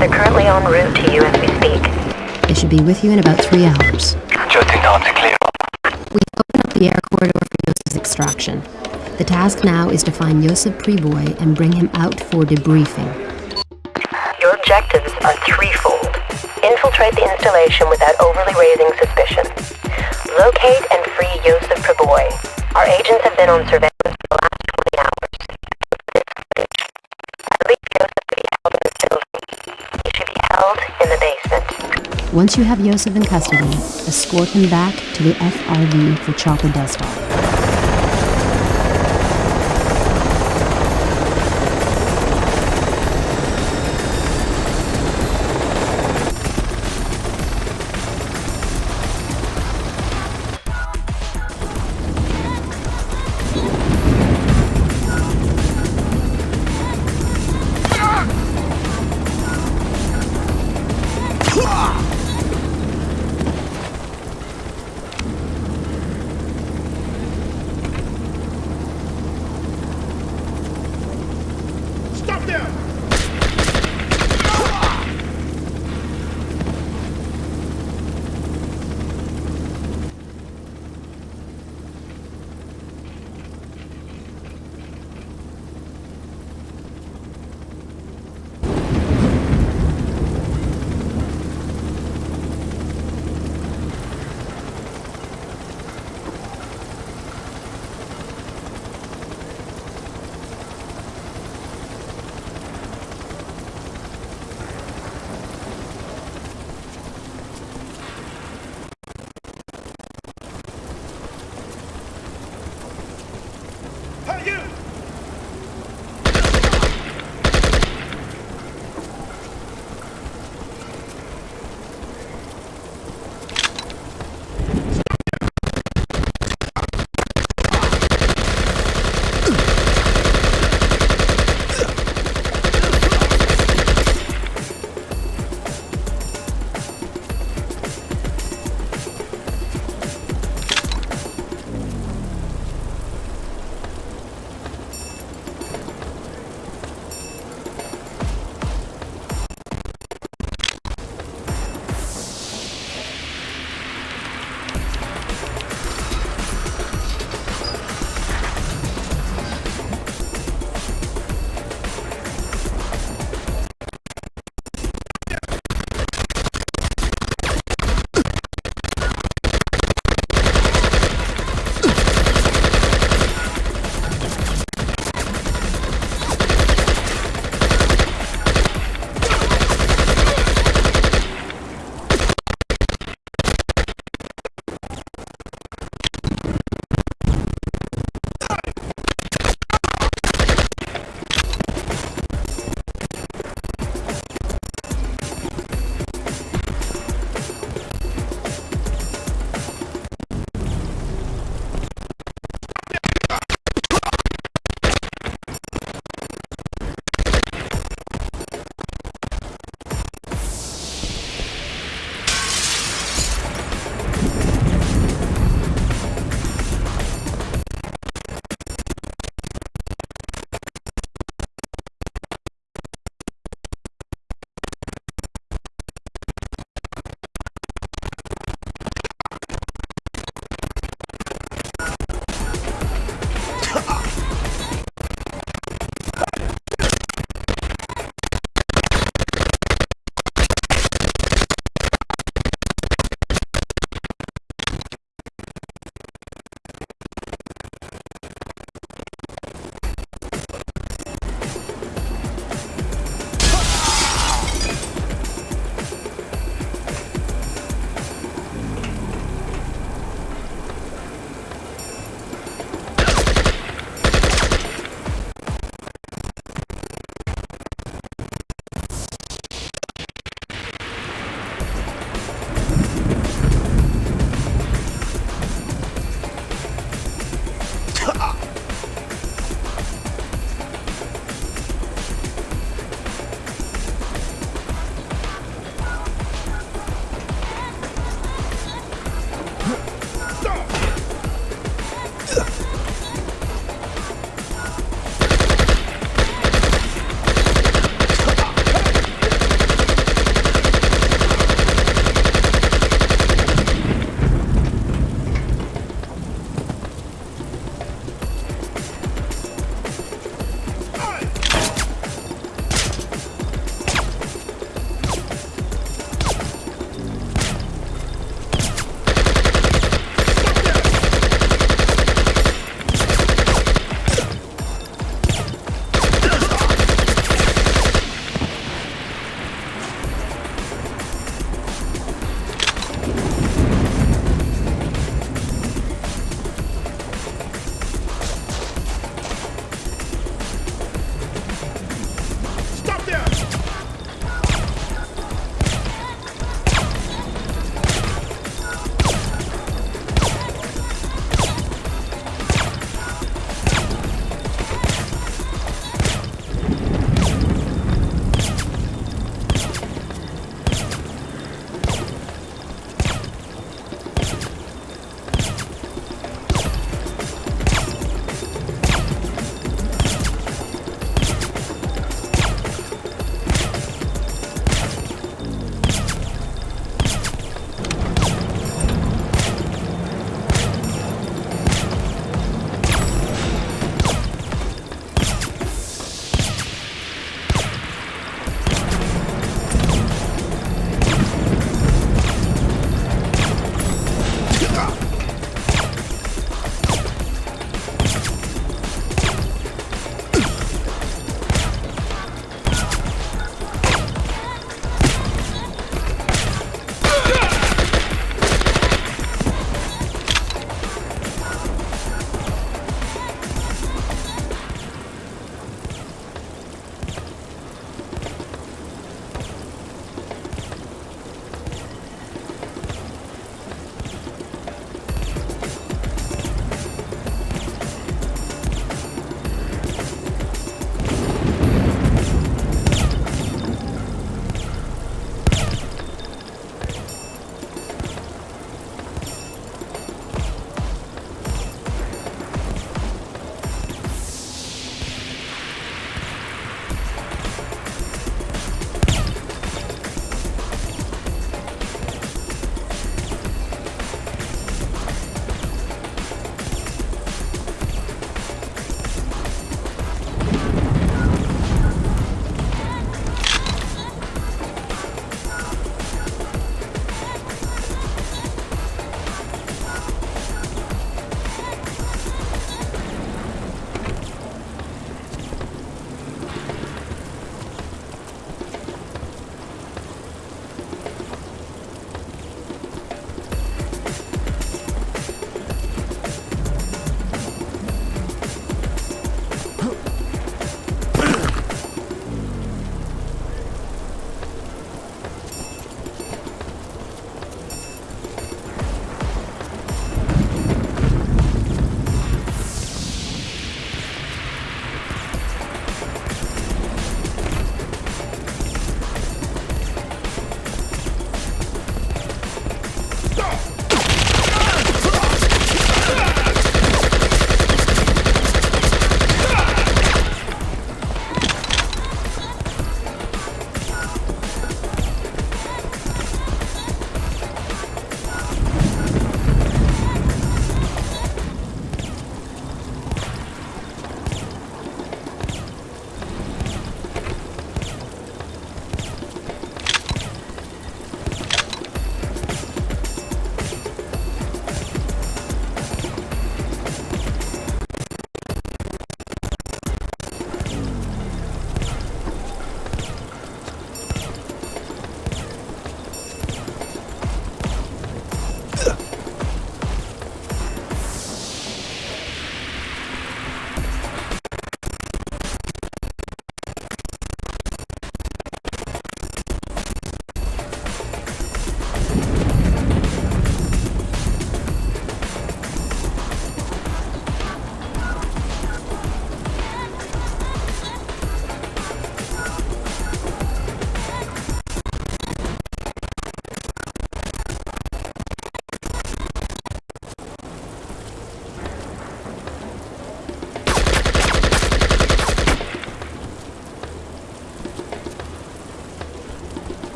They're currently en route to you as we speak. They should be with you in about three hours. Just in time to clear up. We've opened up the air corridor for Yosef's extraction. The task now is to find Yosef Priboy and bring him out for debriefing. Your objectives are threefold. Infiltrate the installation without overly raising suspicion. Locate and free Yosef Preboy. Our agents have been on surveillance for the last Once you have Yosef in custody, escort him back to the FRV for Choco Desktop.